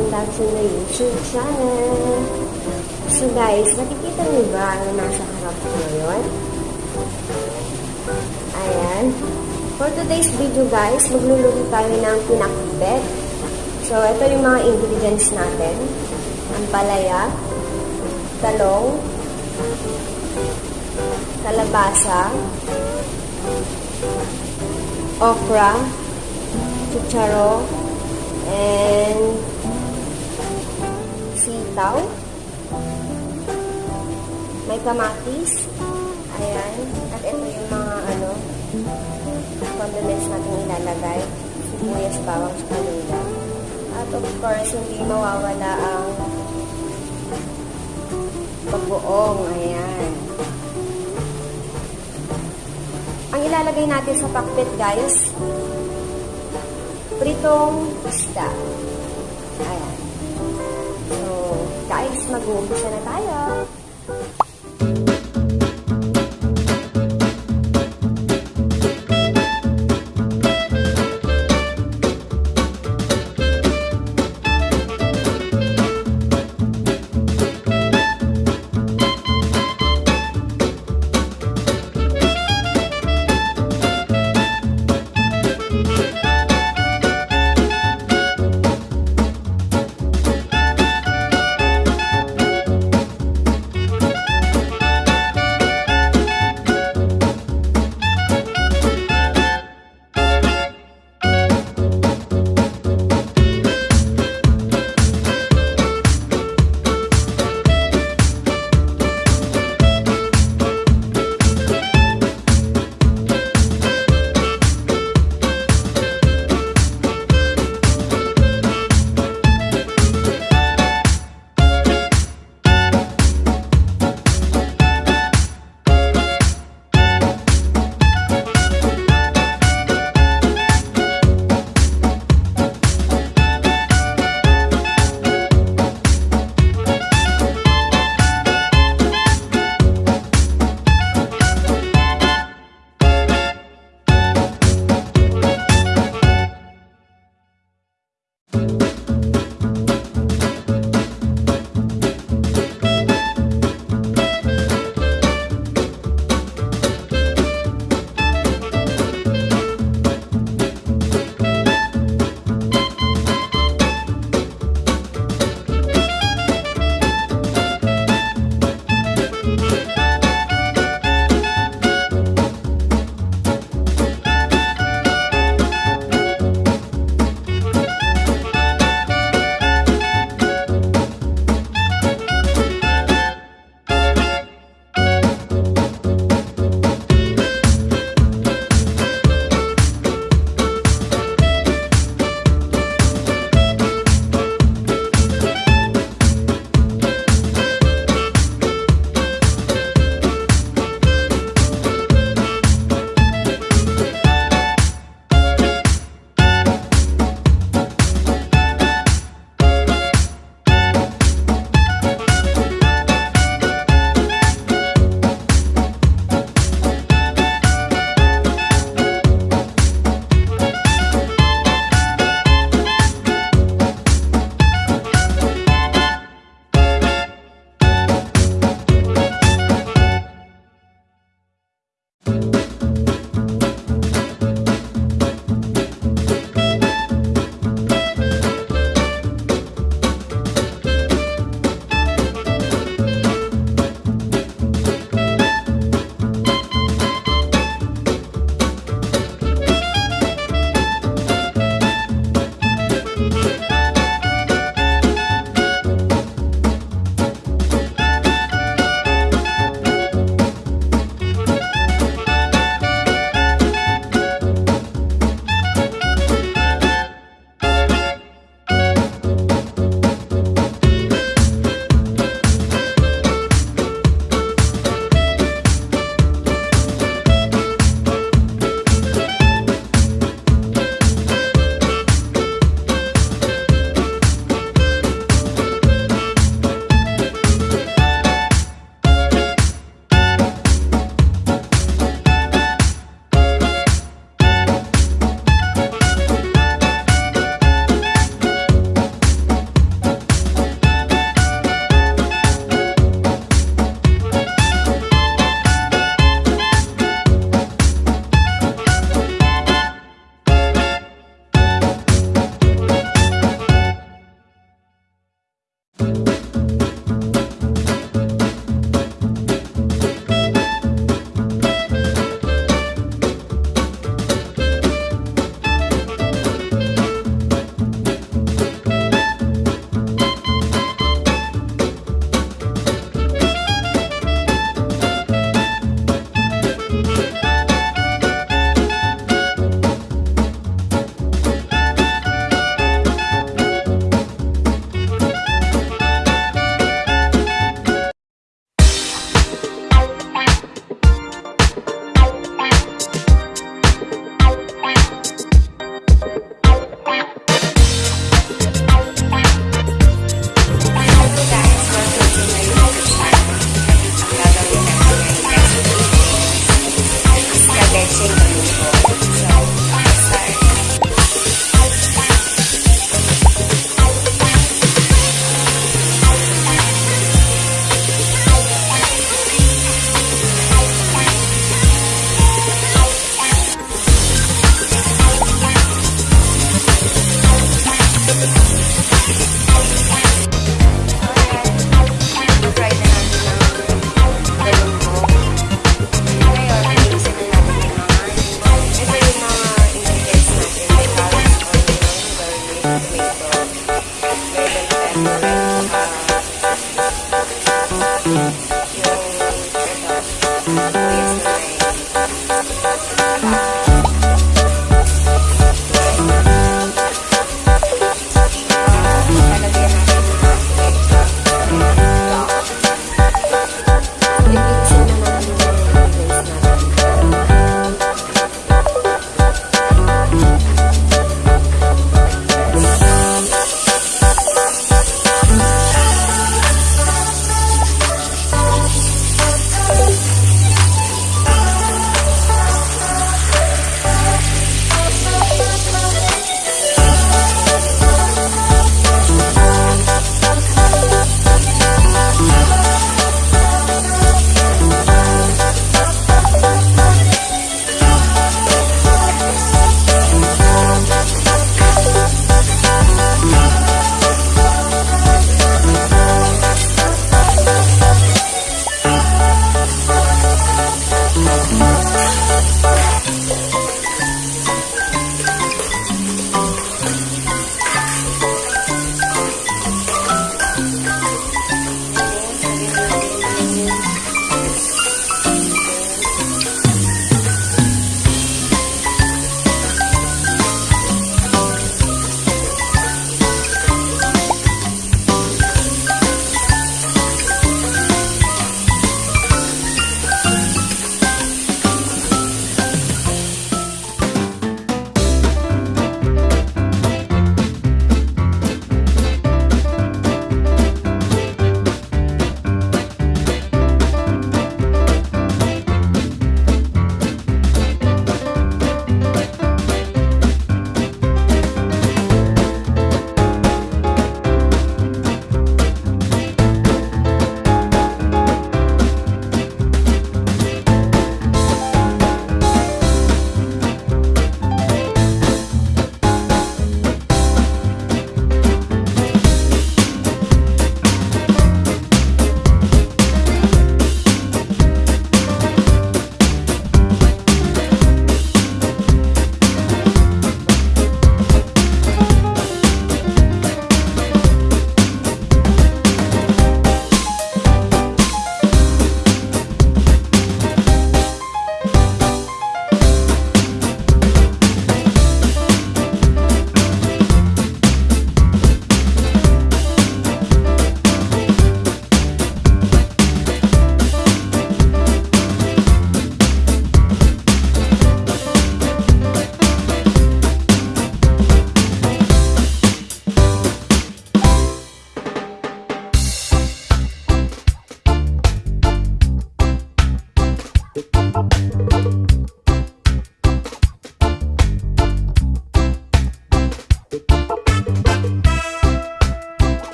welcome back to YouTube channel. So guys, nakikita niyo ba ang nasa harap ko ngayon? Ayan. For today's video guys, magluluto tayo ng pinakbet. So, ito yung mga ingredients natin. Ang palaya, talong, kalabasa, okra, chicharo, and sitaw. May kamatis. Ayan. At ito yung mga ano, condiments natin ilalagay. Sibuyas, bawang, kanila. At of course, hindi mawawala ang bagoong. Ayan. Ang ilalagay natin sa pakbet, guys, pritong isda. Ayan. Mag-uumpisa na tayo.